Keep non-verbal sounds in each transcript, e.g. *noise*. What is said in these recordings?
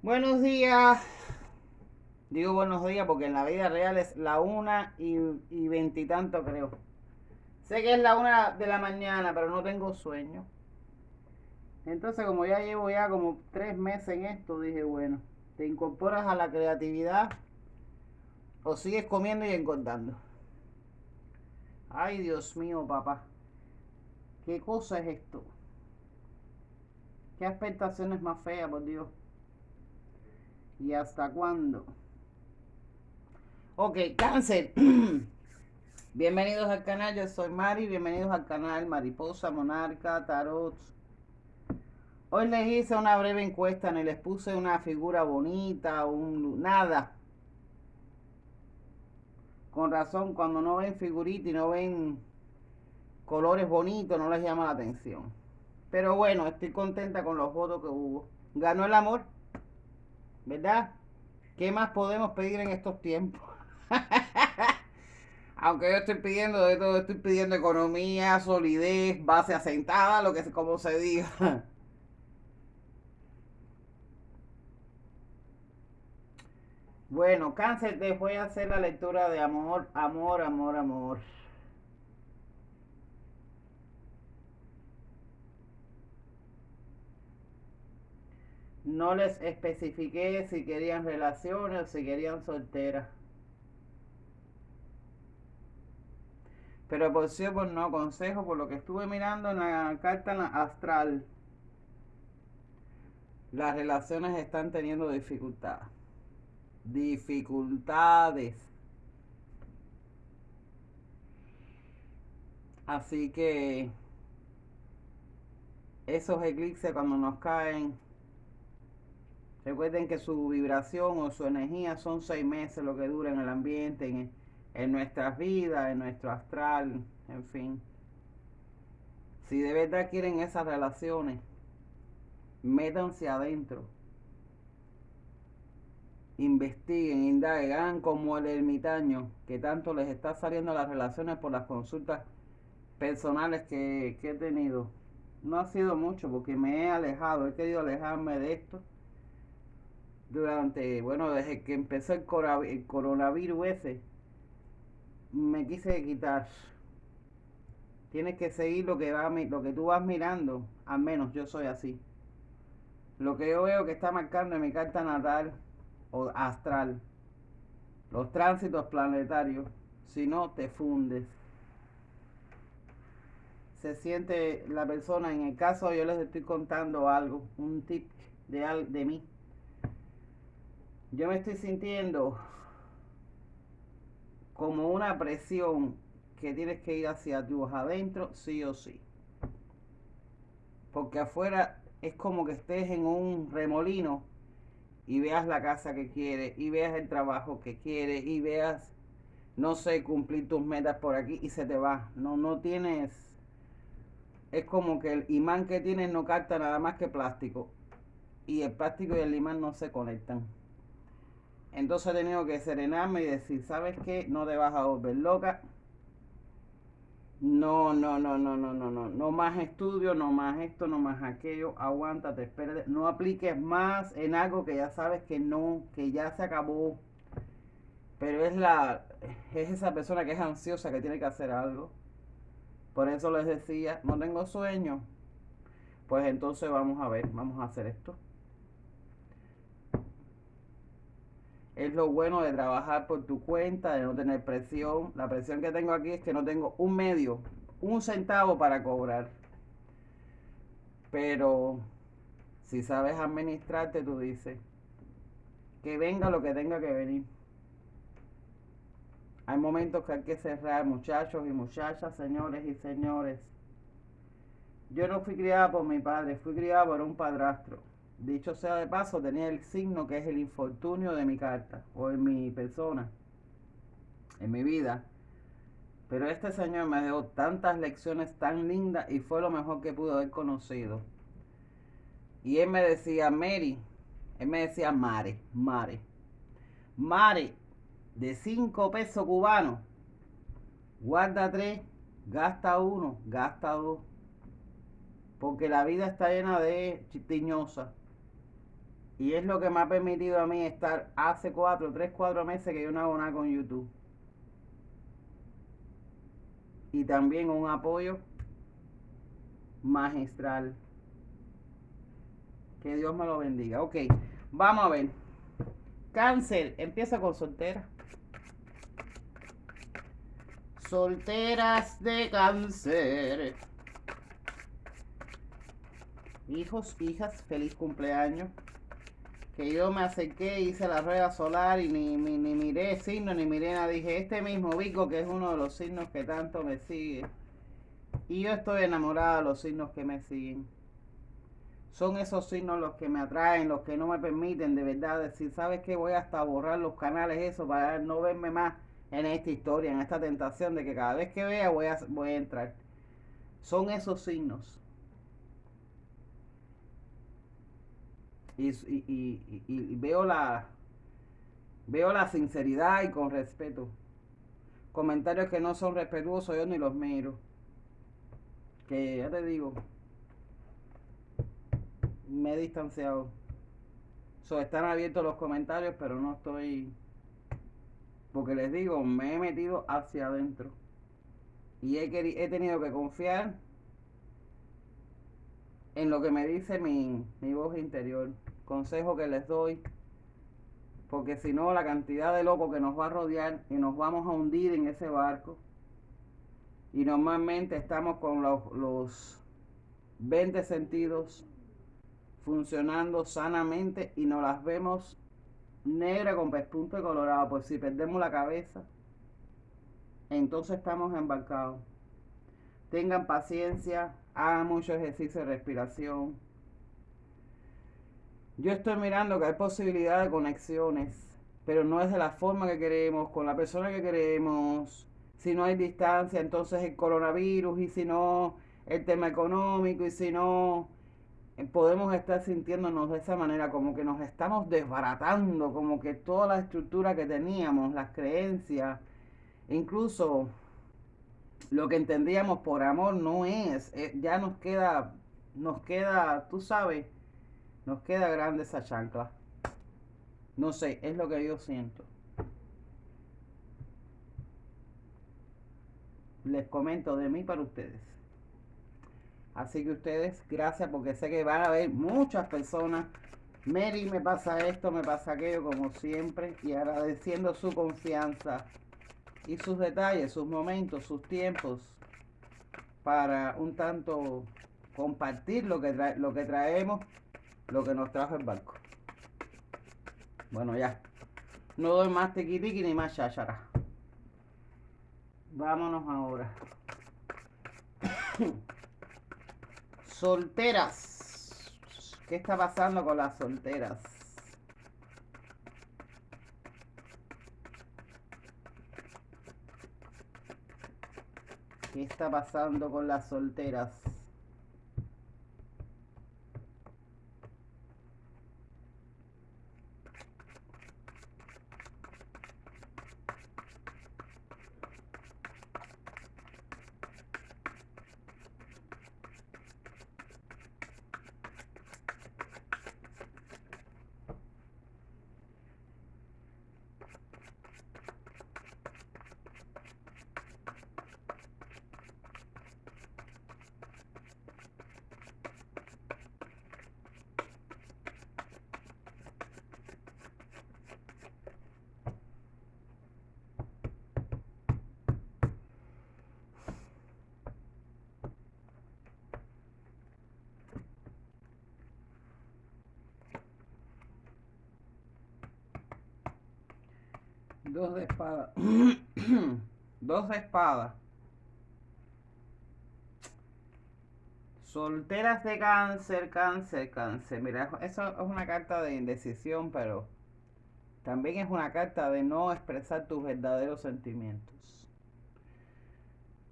Buenos días. Digo buenos días porque en la vida real es la una y veintitanto creo. Sé que es la una de la mañana, pero no tengo sueño. Entonces como ya llevo ya como tres meses en esto, dije bueno, te incorporas a la creatividad o sigues comiendo y engordando. Ay Dios mío, papá. ¿Qué cosa es esto? ¿Qué expectaciones más feas, por Dios? ¿Y hasta cuándo? Ok, cáncer. *clears throat* bienvenidos al canal, yo soy Mari. Bienvenidos al canal Mariposa, Monarca, Tarot. Hoy les hice una breve encuesta, ni les puse una figura bonita, un nada. Con razón, cuando no ven figurita y no ven colores bonitos, no les llama la atención. Pero bueno, estoy contenta con los votos que hubo. Ganó el amor. ¿Verdad? ¿Qué más podemos pedir en estos tiempos? *laughs* Aunque yo estoy pidiendo de todo, estoy pidiendo economía, solidez, base asentada, lo que como se diga. *laughs* Bueno, cáncer, te voy a hacer la lectura de amor, amor, amor, amor. No les especifiqué si querían relaciones o si querían solteras. Pero por sí por no, consejo por lo que estuve mirando en la carta astral. Las relaciones están teniendo dificultades. Dificultades. Así que esos eclipses cuando nos caen Recuerden que su vibración o su energía son seis meses lo que dura en el ambiente, en, nuestras vidas, en nuestro astral, en fin. Si de verdad quieren esas relaciones, métanse adentro. Investiguen, indaguen, hagan como el ermitaño, que tanto les está saliendo las relaciones por las consultas personales que, que he tenido. No ha sido mucho porque me he alejado, he querido alejarme de esto durante, bueno, desde que empezó el, coronavirus ese, me quise quitar. Tienes que seguir lo que, va, lo que tú vas mirando, al menos yo soy así. Lo que yo veo que está marcando en mi carta natal o astral, los tránsitos planetarios, si no te fundes. Se siente la persona, en el caso yo les estoy contando algo, un tip de, de mí yo me estoy sintiendo como una presión que tienes que ir hacia tu adentro, sí o sí. Porque afuera es como que estés en un remolino y veas la casa que quieres, y veas el trabajo que quieres, y veas, no sé, cumplir tus metas por aquí y se te va. No, no tienes, es como que el imán que tienes no capta nada más que plástico. Y el plástico y el imán no se conectan. Entonces he tenido que serenarme y decir, ¿sabes qué? No te vas a volver loca. No, no, no, no, no, no, no. No más estudio, no más esto, no más aquello. Aguántate, espérate. No apliques más en algo que ya sabes que no, que ya se acabó. Pero es la, es esa persona que es ansiosa que tiene que hacer algo. Por eso les decía, no tengo sueño. Pues entonces vamos a ver, vamos a hacer esto. Es lo bueno de trabajar por tu cuenta, de no tener presión. La presión que tengo aquí es que no tengo un medio, un centavo para cobrar. Pero si sabes administrarte, tú dices, que venga lo que tenga que venir. Hay momentos que hay que cerrar, muchachos y muchachas, señores y señores. Yo no fui criada por mi padre, fui criada por un padrastro. Dicho sea de paso, tenía el signo que es el infortunio de mi carta o en mi persona, en mi vida. Pero este señor me dio tantas lecciones tan lindas y fue lo mejor que pudo haber conocido. Y él me decía, Mary, él me decía, Mare, Mare, Mare, de cinco pesos cubanos, guarda tres, gasta uno, gasta dos. Porque la vida está llena de chitiñosas Y es lo que me ha permitido a mí estar hace cuatro, tres, cuatro meses que yo no hago nada con YouTube. Y también un apoyo magistral. Que Dios me lo bendiga. Ok, vamos a ver. Cáncer, empieza con soltera. Solteras de cáncer. Hijos, hijas, feliz cumpleaños. Que yo me acerqué, hice la rueda solar y ni, ni, ni miré signo, ni miré nada. Dije, este mismo Vico, que es uno de los signos que tanto me sigue. Y yo estoy enamorada de los signos que me siguen. Son esos signos los que me atraen, los que no me permiten de verdad decir, ¿sabes qué? Voy hasta borrar los canales, eso, para no verme más en esta historia, en esta tentación de que cada vez que vea voy a, voy a entrar. Son esos signos. Y, veo la veo la sinceridad y con respeto. Comentarios que no son respetuosos, yo ni los miro. Que ya te digo, me he distanciado. So, están abiertos los comentarios, pero no estoy porque les digo, me he metido hacia adentro. Y he, he tenido que confiar en lo que me dice mi, mi voz interior. Consejo que les doy. Porque si no, la cantidad de locos que nos va a rodear y nos vamos a hundir en ese barco. Y normalmente estamos con los, los 20 sentidos funcionando sanamente y nos las vemos negra con pespunto colorado, pues si perdemos la cabeza, entonces estamos embarcados. Tengan paciencia, hagan mucho ejercicio de respiración. Yo estoy mirando que hay posibilidad de conexiones, pero no es de la forma que queremos, con la persona que queremos. Si no hay distancia, entonces el coronavirus, y si no, el tema económico, y si no, podemos estar sintiéndonos de esa manera, como que nos estamos desbaratando, como que toda la estructura que teníamos, las creencias, incluso lo que entendíamos por amor no es, eh, ya nos queda, nos queda, tú sabes, nos queda grande esa chancla. No sé, es lo que yo siento. Les comento de mí para ustedes. Así que ustedes, gracias porque sé que van a haber muchas personas. Mary, me pasa esto, me pasa aquello, como siempre. Y agradeciendo su confianza y sus detalles, sus momentos, sus tiempos. Para un tanto compartir lo que, lo que traemos, lo que nos trajo el barco. Bueno, ya. No doy más tequitiqui ni más chachara. Vámonos ahora. *coughs* Solteras. ¿Qué está pasando con las solteras? ¿Qué está pasando con las solteras? Dos de espada. *clears throat* Dos de espada. Solteras de cáncer, cáncer, cáncer. Mira, eso es una carta de indecisión, pero también es una carta de no expresar tus verdaderos sentimientos.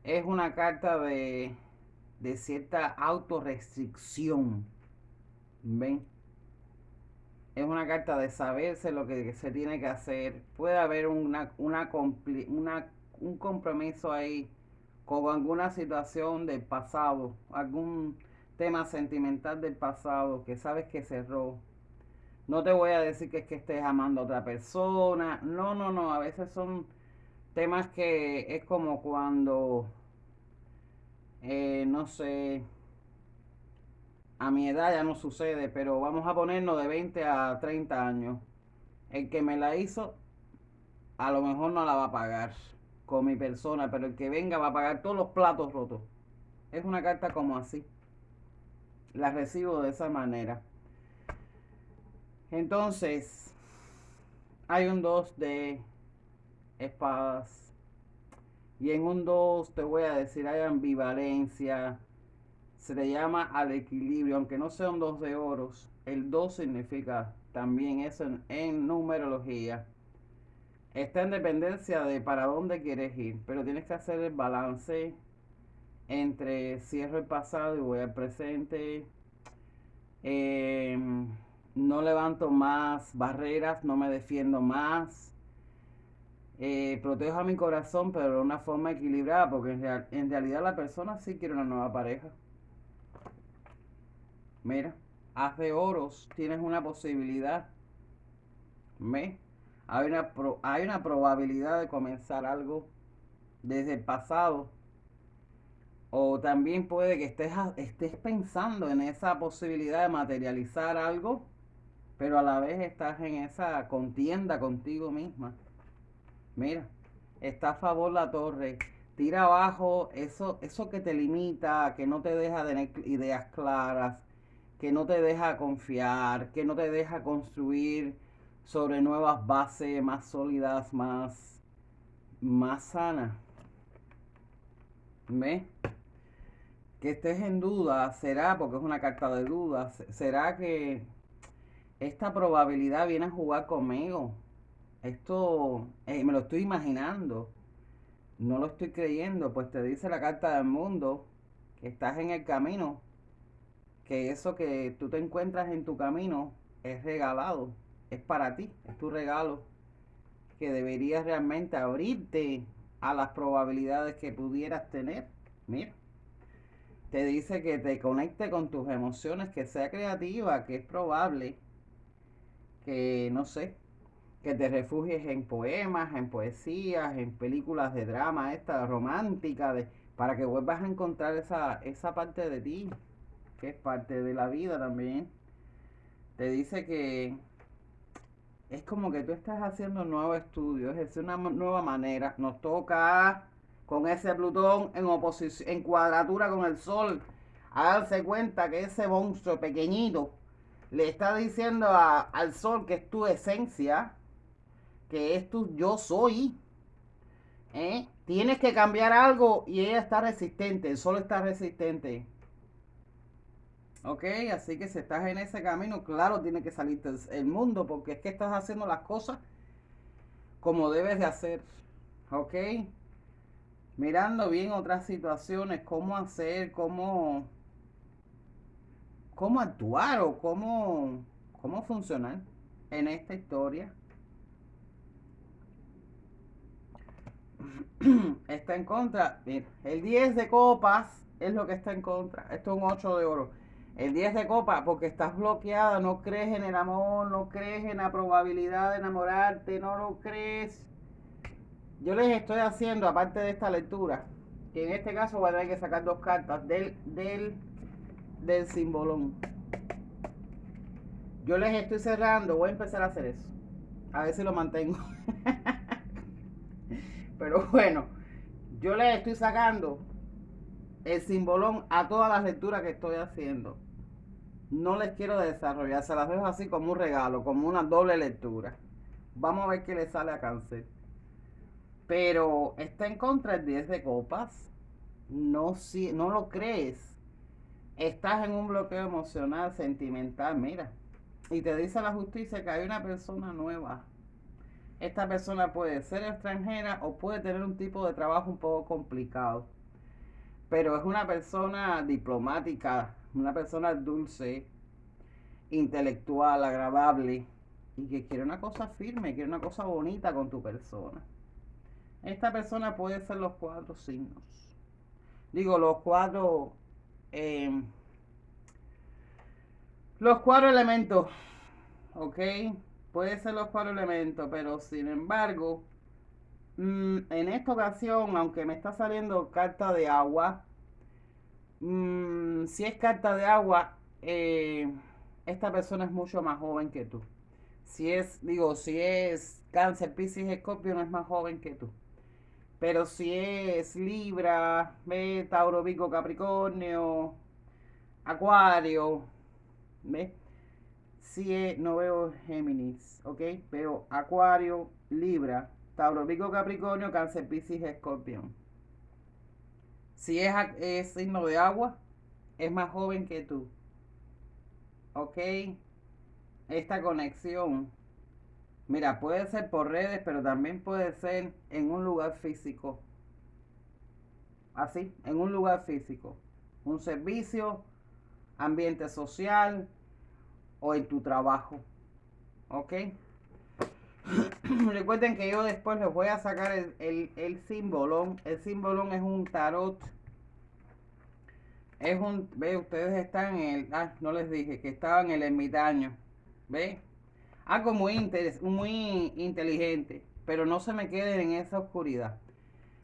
Es una carta de, de cierta autorrestricción. ¿Ven? Es una carta de saberse lo que se tiene que hacer. Puede haber una, una, un compromiso ahí con alguna situación del pasado, algún tema sentimental del pasado que sabes que cerró. No te voy a decir que es que estés amando a otra persona. No, no, no. A veces son temas que es como cuando, eh, no sé, a mi edad ya no sucede, pero vamos a ponernos de 20 a 30 años. El que me la hizo, a lo mejor no la va a pagar con mi persona, pero el que venga va a pagar todos los platos rotos. Es una carta como así. La recibo de esa manera. Entonces, hay un 2 de espadas. Y en un 2 te voy a decir, hay ambivalencia. Se le llama al equilibrio, aunque no sea un 2 de oros. El 2 significa también eso en, numerología. Está en dependencia de para dónde quieres ir, pero tienes que hacer el balance entre cierro el pasado y voy al presente. Eh, no levanto más barreras, no me defiendo más. Eh, protejo a mi corazón, pero de una forma equilibrada, porque en, realidad la persona sí quiere una nueva pareja. Mira, haz de oros, tienes una posibilidad. Hay una, hay una probabilidad de comenzar algo desde el pasado. O también puede que estés, estés pensando en esa posibilidad de materializar algo pero a la vez estás en esa contienda contigo misma. Mira, está a favor la torre. Tira abajo eso, eso que te limita, que no te deja tener ideas claras, que no te deja confiar, que no te deja construir sobre nuevas bases más sólidas, más, más sanas. ¿Ves? Que estés en duda, será, porque es una carta de dudas, será que esta probabilidad viene a jugar conmigo. Esto eh, me lo estoy imaginando. No lo estoy creyendo, pues te dice la carta del mundo que estás en el camino, que eso que tú te encuentras en tu camino es regalado, es para ti, es tu regalo, que deberías realmente abrirte a las probabilidades que pudieras tener. Mira, te dice que te conecte con tus emociones, que sea creativa, que es probable que no sé, que te refugies en poemas, en poesías, en películas de drama, esta romántica, de, para que vuelvas a encontrar esa, esa parte de ti, que es parte de la vida también. Te dice que es como que tú estás haciendo un nuevo estudio, es una nueva manera. Nos toca con ese Plutón en oposición, en cuadratura con el Sol, a darse cuenta que ese monstruo pequeñito le está diciendo al sol que es tu esencia, que es tu yo soy. ¿eh? Tienes que cambiar algo y ella está resistente, el sol está resistente. Ok, así que si estás en ese camino, claro, tiene que salirte el mundo porque es que estás haciendo las cosas como debes de hacer. Ok, mirando bien otras situaciones, cómo hacer, cómo cómo actuar o cómo, cómo funcionar en esta historia. *clears throat* está en contra. Mira, el 10 de copas es lo que está en contra. Esto es un 8 de oro. El 10 de copas porque estás bloqueada, no crees en el amor, no crees en la probabilidad de enamorarte, no lo crees. Yo les estoy haciendo, aparte de esta lectura, que en este caso voy a tener que sacar dos cartas del, del del simbolón. Yo les estoy cerrando, voy a empezar a hacer eso. A ver si lo mantengo. *laughs* Pero bueno, yo les estoy sacando el simbolón a todas las lecturas que estoy haciendo. No les quiero desarrollar, se las dejo así como un regalo, como una doble lectura. Vamos a ver qué le sale a cáncer. Pero está en contra el 10 de copas. No, si, no lo crees estás en un bloqueo emocional, sentimental, mira, y te dice la justicia que hay una persona nueva. Esta persona puede ser extranjera o puede tener un tipo de trabajo un poco complicado, pero es una persona diplomática, una persona dulce, intelectual, agradable y que quiere una cosa firme, quiere una cosa bonita con tu persona. Esta persona puede ser los cuatro signos. Digo, los cuatro Em, los cuatro elementos. ¿ok? Puede ser los cuatro elementos, pero sin embargo, mm, en esta ocasión, aunque me está saliendo carta de agua, mm, si es carta de agua, eh, esta persona es mucho más joven que tú. Si es, digo, si es cáncer, piscis, escorpio, no es más joven que tú. Pero si es Libra. Tauro, Vico, Capricornio, Acuario, ¿ve? Si es, no veo Géminis, ¿ok? Veo Acuario, Libra, Tauro, Vico, Capricornio, Cáncer, Piscis, Escorpión. Si es, es signo de agua, es más joven que tú. ¿Ok? Esta conexión Mira, puede ser por redes, pero también puede ser en un lugar físico. Así, en un lugar físico. Un servicio, ambiente social o en tu trabajo. ¿Ok? *clears throat* Recuerden que yo después les voy a sacar el, el, el símbolón. El símbolón es un tarot. Es un, ve, ustedes están en el, ah, no les dije que estaban en el ermitaño. ¿Ve? algo muy, muy inteligente, pero no se me queden en esa oscuridad.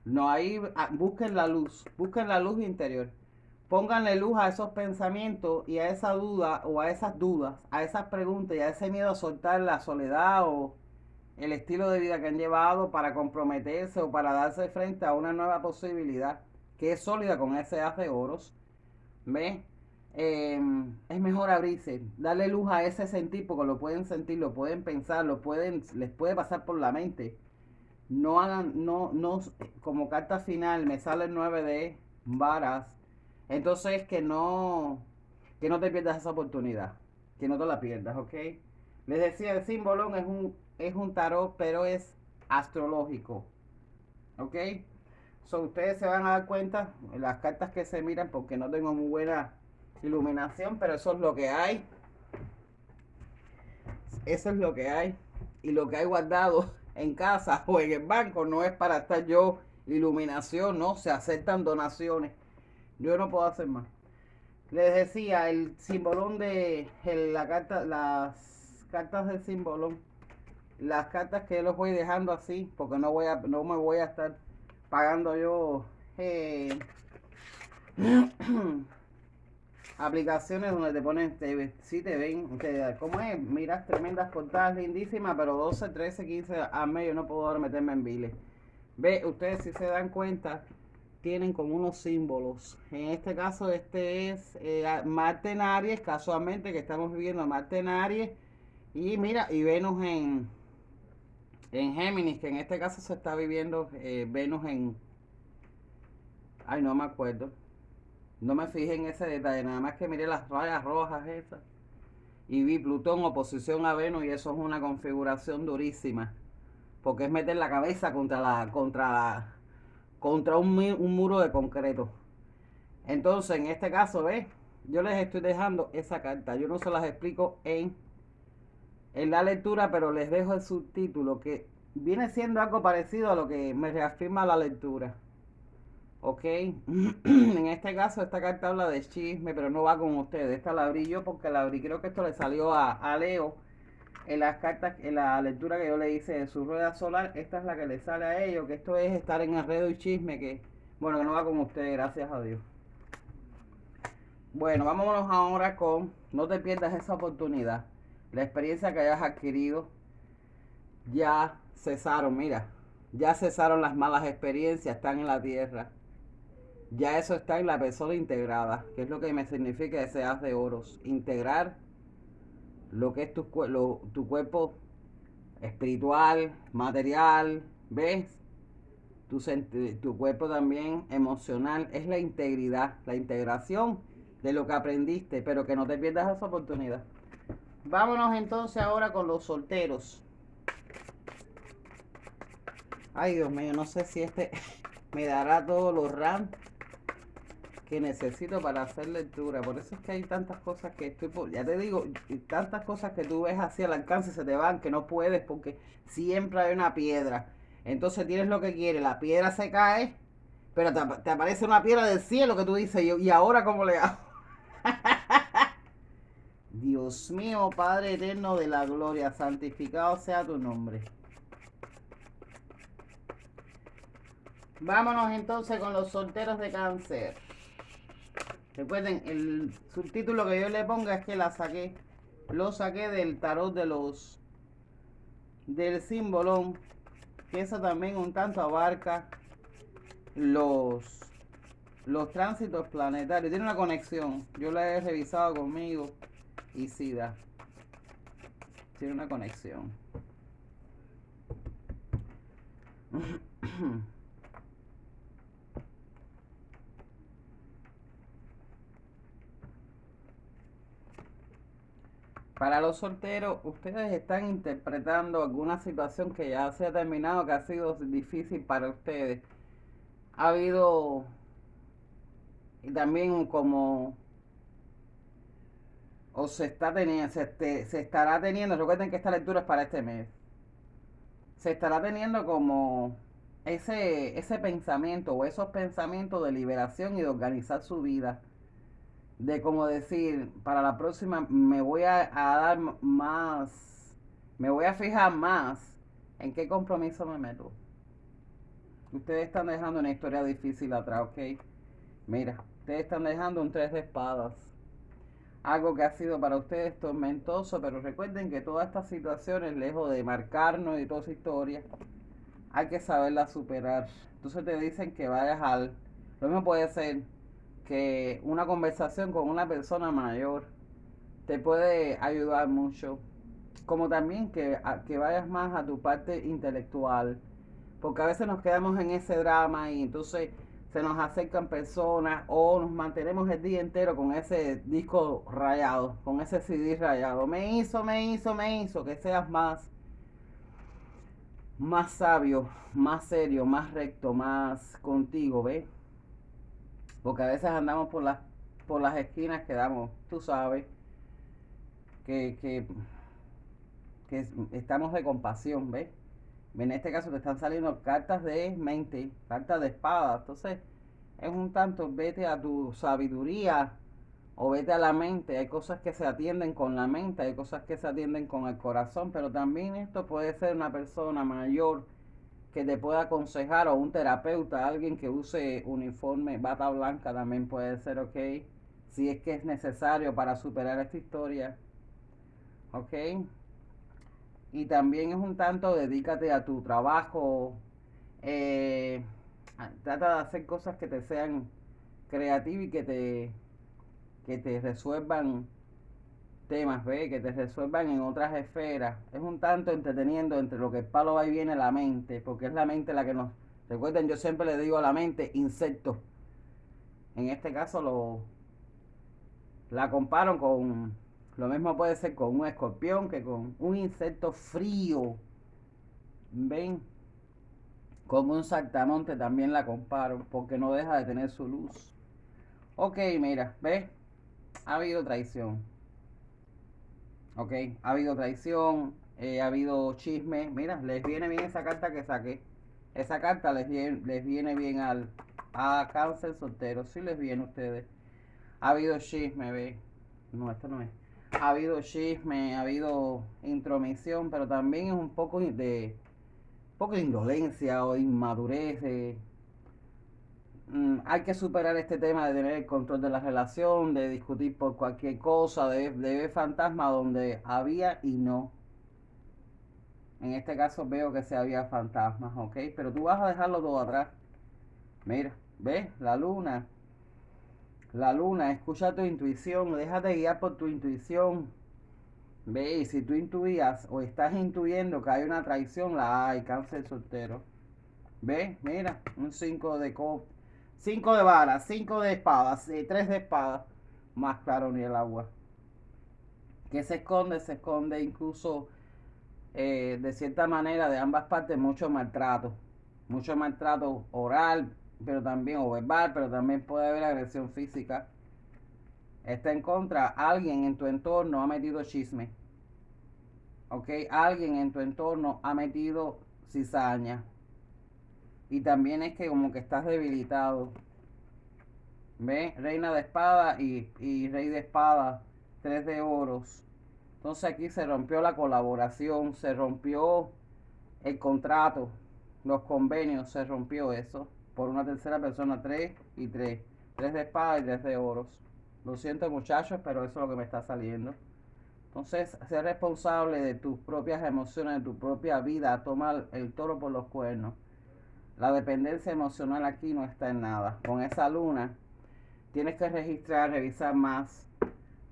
No, ahí ah, busquen la luz, busquen la luz interior. Pónganle luz a esos pensamientos y a esa duda o a esas dudas, a esas preguntas y a ese miedo a soltar la soledad o el estilo de vida que han llevado para comprometerse o para darse frente a una nueva posibilidad que es sólida con ese haz de oros. ¿Ves? Em, es mejor abrirse, darle luz a ese sentir, porque lo pueden sentir, lo pueden pensar, lo pueden, les puede pasar por la mente. No hagan, no, no, como carta final me sale el 9 de varas. Entonces que no, que no te pierdas esa oportunidad, que no te la pierdas, ¿ok? Les decía, el símbolo es un, es un tarot, pero es astrológico, ¿ok? So, ustedes se van a dar cuenta, las cartas que se miran, porque no tengo muy buena iluminación, pero eso es lo que hay. Eso es lo que hay. Y lo que hay guardado *laughs* en casa o en el banco no es para estar yo iluminación, no, se aceptan donaciones. Yo no puedo hacer más. Les decía, el simbolón de la carta, las cartas del simbolón, las cartas que yo los voy dejando así, porque no voy a, no me voy a estar pagando yo eh, *clears throat* aplicaciones donde te ponen, te, si te ven, te, ¿cómo es? Miras tremendas portadas lindísimas, pero 12, 13, 15 a medio no puedo meterme en biles. Ve, ustedes si se dan cuenta, tienen como unos símbolos. En este caso, este es eh, Marte Aries, casualmente que estamos viviendo Marte en Aries. Y mira, y Venus en, en Géminis, que en este caso se está viviendo eh, Venus en... Ay, no me acuerdo. No me fijé en ese detalle, nada más que miré las rayas rojas esas. Y vi Plutón oposición a Venus y eso es una configuración durísima. Porque es meter la cabeza contra la, contra contra un, un muro de concreto. Entonces, en este caso, ¿ves? Yo les estoy dejando esa carta. Yo no se las explico en, en la lectura, pero les dejo el subtítulo que viene siendo algo parecido a lo que me reafirma la lectura. Ok, *clears throat* en este caso esta carta habla de chisme, pero no va con ustedes. Esta la abrí yo porque la abrí, creo que esto le salió a, Leo en las cartas, en la lectura que yo le hice de su rueda solar. Esta es la que le sale a ellos, que esto es estar en enredo y chisme, que bueno, que no va con ustedes, gracias a Dios. Bueno, vámonos ahora con, no te pierdas esa oportunidad. La experiencia que hayas adquirido, ya cesaron, mira, ya cesaron las malas experiencias, están en la tierra ya eso está en la persona integrada, que es lo que me significa ese haz de oros. Integrar lo que es tu, tu cuerpo espiritual, material, ¿ves? Tu, tu cuerpo también emocional, es la integridad, la integración de lo que aprendiste, pero que no te pierdas esa oportunidad. Vámonos entonces ahora con los solteros. Ay, Dios mío, no sé si este *laughs* me dará todos los RAM que necesito para hacer lectura. Por eso es que hay tantas cosas que estoy, ya te digo, tantas cosas que tú ves así al alcance se te van, que no puedes porque siempre hay una piedra. Entonces tienes lo que quieres, la piedra se cae, pero te, aparece una piedra del cielo que tú dices, y ahora cómo le hago. *laughs* Dios mío, Padre eterno de la gloria, santificado sea tu nombre. Vámonos entonces con los solteros de cáncer. Recuerden, el subtítulo que yo le ponga es que la saqué. Lo saqué del tarot de los del símbolo. Que eso también un tanto abarca los los tránsitos planetarios. Tiene una conexión. Yo la he revisado conmigo. Y sí da. Tiene una conexión. *coughs* Para los solteros, ustedes están interpretando alguna situación que ya se ha terminado, que ha sido difícil para ustedes. Ha habido también como o se está teniendo, se, se estará teniendo, recuerden que esta lectura es para este mes. Se estará teniendo como ese, ese pensamiento o esos pensamientos de liberación y de organizar su vida de como decir, para la próxima me voy a, dar más, me voy a fijar más en qué compromiso me meto. Ustedes están dejando una historia difícil atrás, ¿ok? Mira, ustedes están dejando un tres de espadas. Algo que ha sido para ustedes tormentoso, pero recuerden que todas estas situaciones, lejos de marcarnos y toda esa historia, hay que saberla superar. Entonces te dicen que vayas al... Lo mismo puede ser que una conversación con una persona mayor te puede ayudar mucho. Como también que, que vayas más a tu parte intelectual. Porque a veces nos quedamos en ese drama y entonces se nos acercan personas o nos mantenemos el día entero con ese disco rayado, con ese CD rayado. Me hizo, me hizo, me hizo, que seas más, más sabio, más serio, más recto, más contigo, ¿ves? Porque a veces andamos por las, por las esquinas que damos, tú sabes, que, que, estamos de compasión, ¿ves? En este caso te están saliendo cartas de mente, cartas de espada. Entonces, es un tanto, vete a tu sabiduría o vete a la mente. Hay cosas que se atienden con la mente, hay cosas que se atienden con el corazón, pero también esto puede ser una persona mayor que te pueda aconsejar o un terapeuta, alguien que use uniforme, bata blanca también puede ser, ok, si es que es necesario para superar esta historia, ok. Y también es un tanto, dedícate a tu trabajo, eh, trata de hacer cosas que te sean creativas y que te, que te resuelvan temas, ¿ve? Que te resuelvan en otras esferas. Es un tanto entreteniendo entre lo que el palo va y viene la mente, porque es la mente la que nos... Recuerden, yo siempre le digo a la mente, insecto. En este caso lo... La comparo con... Lo mismo puede ser con un escorpión que con un insecto frío. ¿Ven? Con un saltamonte también la comparo, porque no deja de tener su luz. Ok, mira, ¿ves? Ha habido traición. ¿ok? Ha habido traición, eh, ha habido chisme. Mira, les viene bien esa carta que saqué. Esa carta les viene, les viene bien al a cáncer soltero. Sí les viene a ustedes. Ha habido chisme, ve. No, esto no es. Ha habido chisme, ha habido intromisión, pero también es un poco de, poco indolencia o inmadurez. Mm, hay que superar este tema de tener el control de la relación, de discutir por cualquier cosa, de, ver fantasma donde había y no. En este caso veo que se había fantasmas, ¿ok? Pero tú vas a dejarlo todo atrás. Mira, ¿ves? La luna. La luna, escucha tu intuición, déjate guiar por tu intuición. Ve, si tú intuías o estás intuyendo que hay una traición, la hay, cáncer soltero. Ve, mira, un 5 de copas 5 de varas, 5 de espadas, 3 de espadas. Más claro ni el agua. Que se esconde, se esconde incluso eh, de cierta manera de ambas partes mucho maltrato. Mucho maltrato oral, pero también, o verbal, pero también puede haber agresión física. Está en contra, alguien en tu entorno ha metido chisme. ¿Ok? Alguien en tu entorno ha metido cizaña. Y también es que como que estás debilitado. ¿Ve? Reina de espada y, rey de espada tres de oros. Entonces aquí se rompió la colaboración, se rompió el contrato, los convenios, se rompió eso por una tercera persona, tres y tres. Tres de espada y tres de oros. Lo siento muchachos, pero eso es lo que me está saliendo. Entonces, ser responsable de tus propias emociones, de tu propia vida, tomar el toro por los cuernos. La dependencia emocional aquí no está en nada. Con esa luna, tienes que registrar, revisar más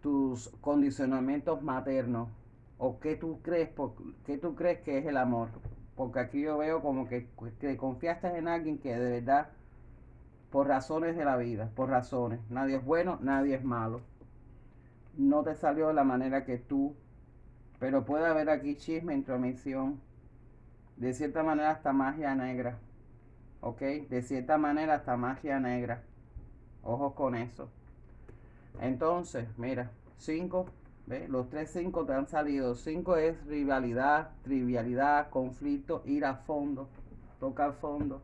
tus condicionamientos maternos o qué tú crees, qué tú crees que es el amor. Porque aquí yo veo como que, que confiaste en alguien que de verdad, por razones de la vida, por razones. Nadie es bueno, nadie es malo no te salió de la manera que tú, pero puede haber aquí chisme, intromisión, de cierta manera hasta magia negra, ¿ok? De cierta manera hasta magia negra, ojos con eso. Entonces, mira, 5, los tres 5 te han salido, 5 es rivalidad, trivialidad, conflicto, ir a fondo, tocar fondo,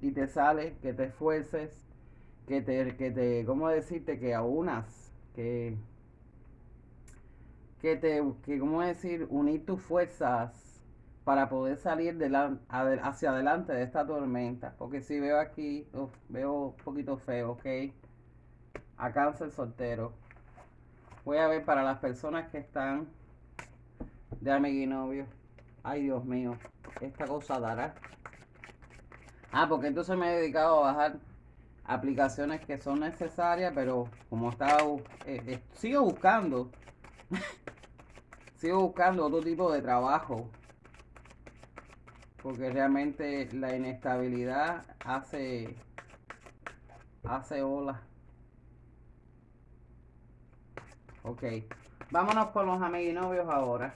y te sale que te esfuerces, que te, que te, ¿cómo decirte? Que aunas, que que te, que, ¿cómo decir? Unir tus fuerzas para poder salir de la, hacia adelante de esta tormenta. Porque si veo aquí, veo un poquito feo, ¿ok? A cáncer soltero. Voy a ver para las personas que están de amigo y novio. Ay, Dios mío, esta cosa dará. Ah, porque entonces me he dedicado a bajar aplicaciones que son necesarias, pero como estaba, eh, eh, sigo buscando *laughs* Sigo buscando otro tipo de trabajo. Porque realmente la inestabilidad hace hace ola. Ok. Vámonos con los novios ahora.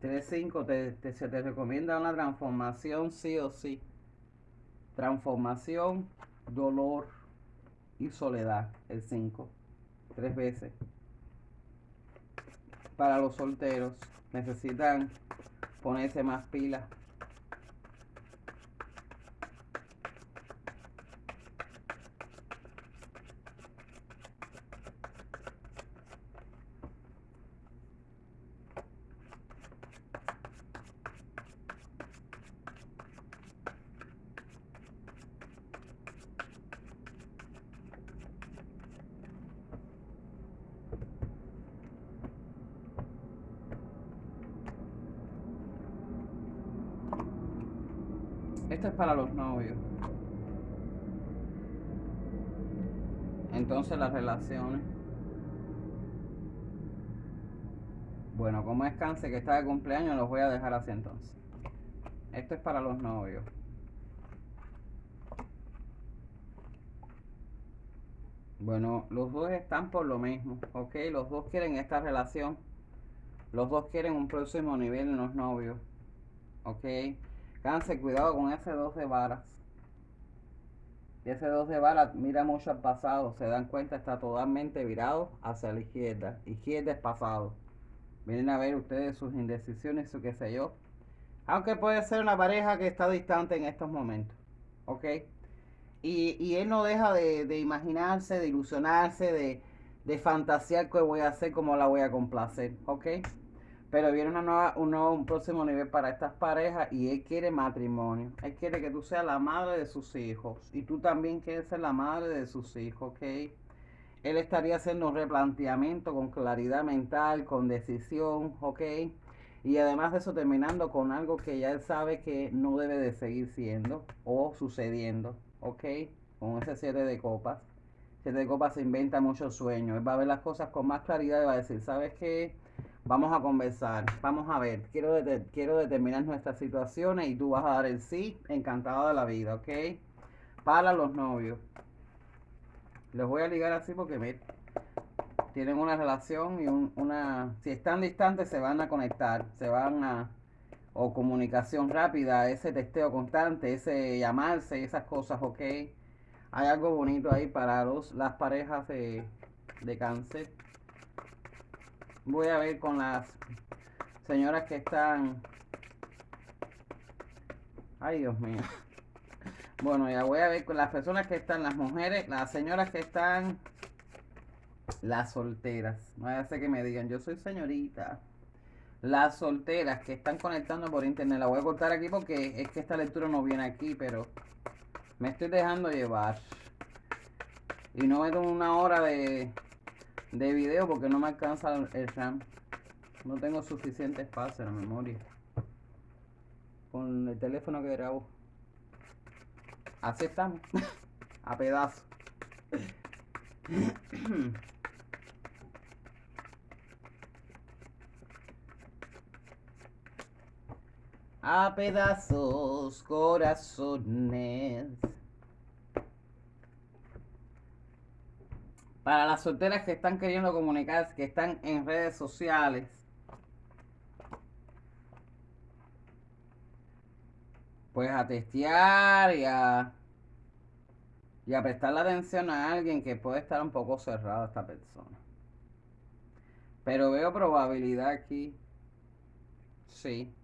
Tres cinco te, te, se te recomienda una transformación sí o sí transformación, dolor y soledad, el 5, tres veces. Para los solteros necesitan ponerse más pilas Esto es para los novios. Entonces las relaciones. Bueno, como es cáncer que está de cumpleaños, los voy a dejar así entonces. Esto es para los novios. Bueno, los dos están por lo mismo, ¿ok? Los dos quieren esta relación. Los dos quieren un próximo nivel en los novios, ¿ok? Cáncer, cuidado con ese 2 de varas. Ese 2 de varas mira mucho al pasado. Se dan cuenta, está totalmente virado hacia la izquierda. Izquierda es pasado. Vienen a ver ustedes sus indecisiones, su qué sé yo. Aunque puede ser una pareja que está distante en estos momentos. ¿Ok? Y, y él no deja de, de imaginarse, de ilusionarse, de, de fantasear qué voy a hacer, cómo la voy a complacer. ¿Ok? Pero viene una nueva, un, nuevo, un próximo nivel para estas parejas y él quiere matrimonio. Él quiere que tú seas la madre de sus hijos. Y tú también quieres ser la madre de sus hijos, ¿ok? Él estaría haciendo un replanteamiento con claridad mental, con decisión, ¿ok? Y además de eso terminando con algo que ya él sabe que no debe de seguir siendo o sucediendo, ¿ok? Con ese siete de copas. Siete de copas se inventa muchos sueños. Él va a ver las cosas con más claridad y va a decir, ¿sabes qué? Vamos a conversar, vamos a ver. Quiero, quiero determinar nuestras situaciones y tú vas a dar el sí, encantado de la vida, ¿ok? Para los novios. Les voy a ligar así porque me, tienen una relación y una... Si están distantes se van a conectar, se van a... O comunicación rápida, ese testeo constante, ese llamarse, esas cosas, ¿ok? Hay algo bonito ahí para los, las parejas de, de cáncer voy a ver con las señoras que están Ay, Dios mío. Bueno, ya voy a ver con las personas que están, las mujeres, las señoras que están, las solteras. No ser que me digan, yo soy señorita. Las solteras que están conectando por internet. La voy a cortar aquí porque es que esta lectura no viene aquí, pero me estoy dejando llevar. Y no meto una hora de, de video porque no me alcanza el RAM. No tengo suficiente espacio en la memoria. Con el teléfono que grabo. Así estamos. *laughs* A pedazos. *clears throat* A pedazos, corazones. Para las solteras que están queriendo comunicarse, que están en redes sociales, pues a testear y a, y a prestarle atención a alguien que puede estar un poco cerrado esta persona. Pero veo probabilidad aquí. Sí.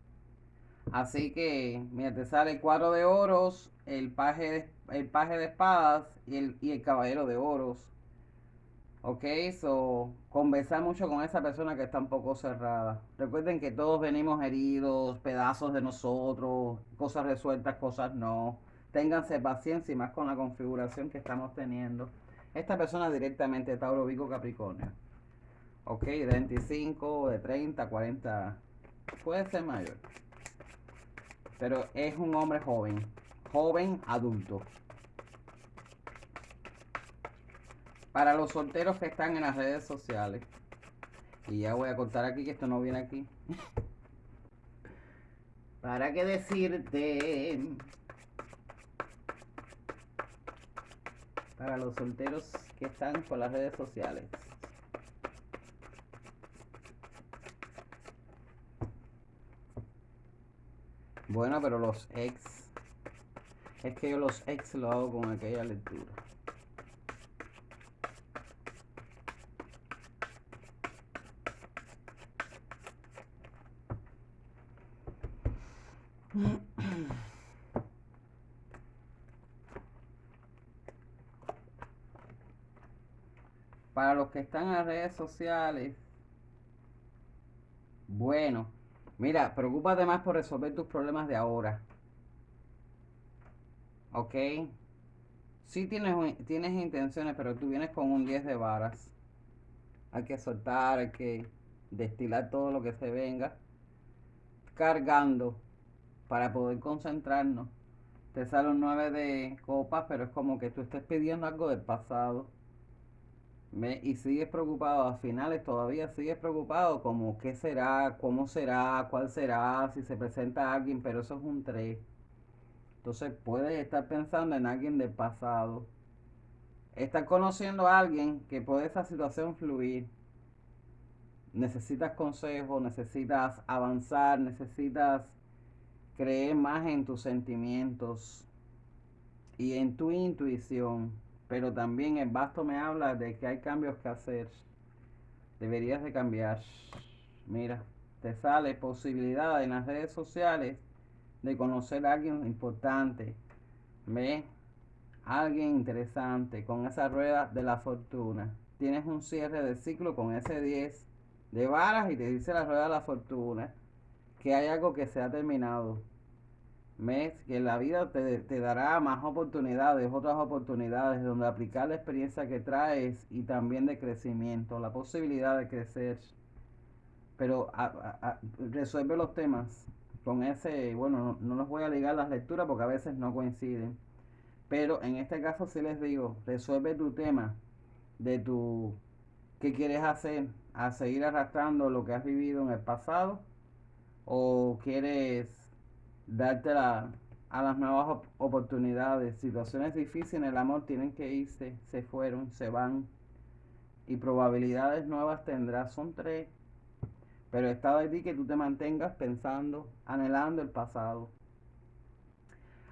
Así que, mira, te sale el cuadro de oros, el paje de, el paje de espadas y el, y el caballero de oros. Ok, so conversar mucho con esa persona que está un poco cerrada. Recuerden que todos venimos heridos, pedazos de nosotros, cosas resueltas, cosas no. Ténganse paciencia y más con la configuración que estamos teniendo. Esta persona directamente Tauro Vico Capricornio. Ok, de 25, de 30, 40. Puede ser mayor. Pero es un hombre joven. Joven adulto. Para los solteros que están en las redes sociales. Y ya voy a contar aquí que esto no viene aquí. *laughs* Para qué decirte. Para los solteros que están por las redes sociales. Bueno, pero los ex. Es que yo los ex lo hago con aquella lectura. Para los que están en las redes sociales, bueno, mira, preocúpate más por resolver tus problemas de ahora. ¿Ok? Sí tienes, tienes intenciones, pero tú vienes con un 10 de varas. Hay que soltar, hay que destilar todo lo que se venga. Cargando para poder concentrarnos. Te sale un 9 de copas, pero es como que tú estés pidiendo algo del pasado. Y sigues preocupado, a finales todavía sigues preocupado como qué será, cómo será, cuál será, si se presenta alguien, pero eso es un 3. Entonces puedes estar pensando en alguien del pasado. Estar conociendo a alguien que puede esa situación fluir. Necesitas consejo, necesitas avanzar, necesitas creer más en tus sentimientos y en tu intuición. Pero también el basto me habla de que hay cambios que hacer. Deberías de cambiar. Mira, te sale posibilidad en las redes sociales de conocer a alguien importante. Ve, alguien interesante con esa rueda de la fortuna. Tienes un cierre de ciclo con ese 10 de varas y te dice la rueda de la fortuna que hay algo que se ha terminado. Mes que la vida te, te, dará más oportunidades, otras oportunidades donde aplicar la experiencia que traes y también de crecimiento, la posibilidad de crecer. Pero resuelve los temas con ese, bueno, no, no los voy a ligar las lecturas porque a veces no coinciden. Pero en este caso sí les digo, resuelve tu tema de tu, qué quieres hacer, a seguir arrastrando lo que has vivido en el pasado o quieres darte a las nuevas oportunidades. Situaciones difíciles en el amor tienen que irse, se fueron, se van. Y probabilidades nuevas tendrás, son tres. Pero está de ti que tú te mantengas pensando, anhelando el pasado.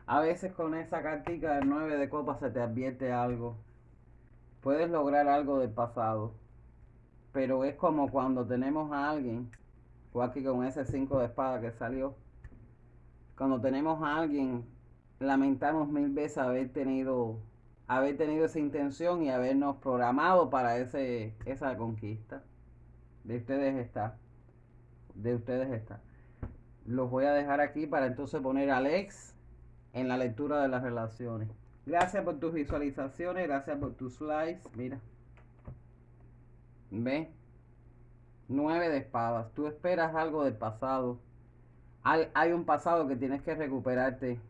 A veces con esa cartica del 9 de copas se te advierte algo. Puedes lograr algo del pasado. Pero es como cuando tenemos a alguien o aquí con ese 5 de espada que salió, cuando tenemos a alguien, lamentamos mil veces haber tenido, haber tenido esa intención y habernos programado para ese, esa conquista. De ustedes está. De ustedes está. Los voy a dejar aquí para entonces poner a Alex en la lectura de las relaciones. Gracias por tus visualizaciones, gracias por tus likes. Mira. Ve. Nueve de espadas. Tú esperas algo del pasado. Hay, un pasado que tienes que recuperarte.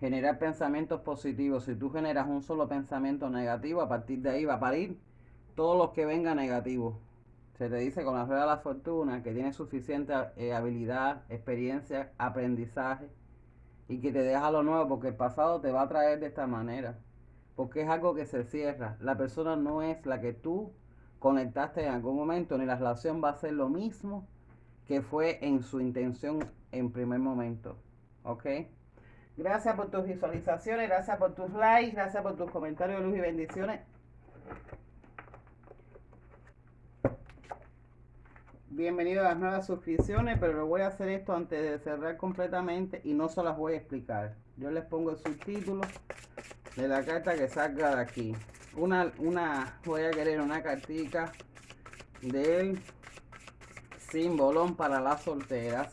Generar pensamientos positivos. Si tú generas un solo pensamiento negativo, a partir de ahí va a parir todos los que vengan negativos. Se te dice con la rueda de la fortuna que tienes suficiente eh, habilidad, experiencia, aprendizaje y que te deja lo nuevo porque el pasado te va a traer de esta manera. Porque es algo que se cierra. La persona no es la que tú conectaste en algún momento, ni la relación va a ser lo mismo que fue en su intención en primer momento. ¿Ok? Gracias por tus visualizaciones, gracias por tus likes, gracias por tus comentarios de luz y bendiciones. Bienvenido a las nuevas suscripciones, pero lo voy a hacer esto antes de cerrar completamente y no se las voy a explicar. Yo les pongo el subtítulo de la carta que salga de aquí. Una, una, voy a querer una cartica del símbolo para las solteras.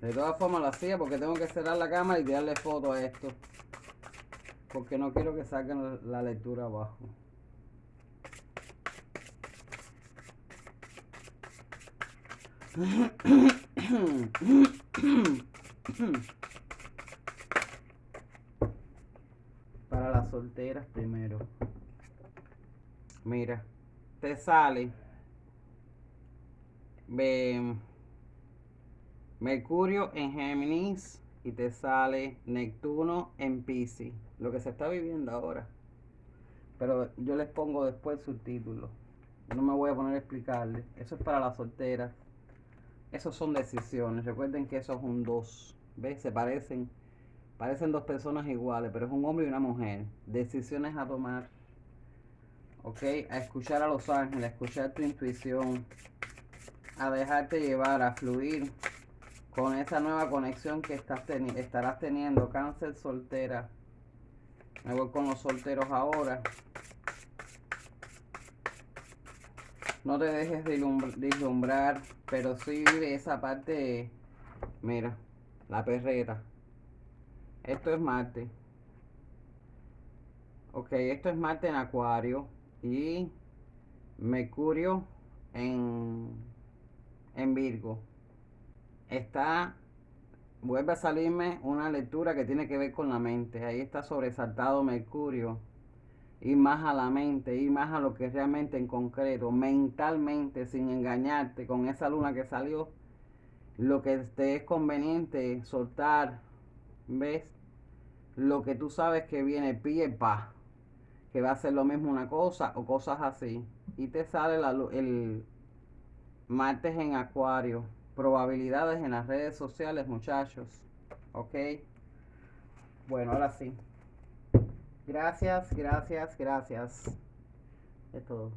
De todas formas lo hacía porque tengo que cerrar la cámara y darle foto a esto porque no quiero que saquen la lectura abajo. *clears throat* *clears throat* Para las solteras primero. Mira, te sale Mercurio en Géminis y te sale Neptuno en Pisces lo que se está viviendo ahora. Pero yo les pongo después subtítulos. No me voy a poner a explicarles. Eso es para las solteras. Esos son decisiones. Recuerden que eso es un dos. ¿Ves? Se parecen. Parecen dos personas iguales, pero es un hombre y una mujer. Decisiones a tomar. ¿Ok? A escuchar a los ángeles, a escuchar tu intuición. A dejarte llevar, a fluir con esa nueva conexión que estás estarás teniendo. Cáncer soltera. Me voy con los solteros ahora. No te dejes deslumbrar, pero sí esa parte, mira, la perreta. Esto es Marte. Ok, esto es Marte en Acuario y Mercurio en, en Virgo. Está vuelve a salirme una lectura que tiene que ver con la mente. Ahí está sobresaltado Mercurio. Ir más a la mente, ir más a lo que realmente en concreto, mentalmente, sin engañarte con esa luna que salió. Lo que te es conveniente soltar, ¿ves? Lo que tú sabes que viene pie pa, que va a ser lo mismo una cosa o cosas así. Y te sale la, el martes en acuario probabilidades en las redes sociales, muchachos. ¿Ok? Bueno, ahora sí. Gracias, gracias, gracias. Es todo.